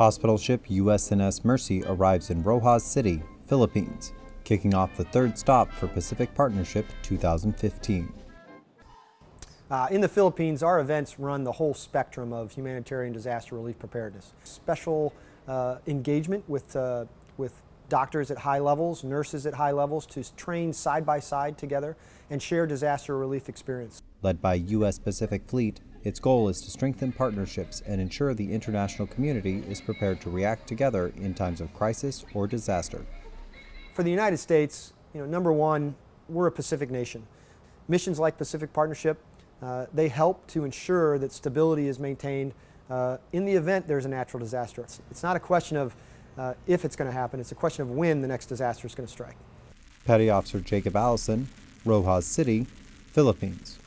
Hospital ship USNS Mercy arrives in Roxas City, Philippines, kicking off the third stop for Pacific Partnership 2015. Uh, in the Philippines, our events run the whole spectrum of humanitarian disaster relief preparedness. Special uh, engagement with, uh, with doctors at high levels, nurses at high levels to train side by side together and share disaster relief experience. Led by U.S. Pacific Fleet, its goal is to strengthen partnerships and ensure the international community is prepared to react together in times of crisis or disaster. For the United States, you know, number one, we're a Pacific nation. Missions like Pacific Partnership, uh, they help to ensure that stability is maintained uh, in the event there's a natural disaster. It's, it's not a question of uh, if it's going to happen, it's a question of when the next disaster is going to strike. Petty Officer Jacob Allison, Roxas City, Philippines.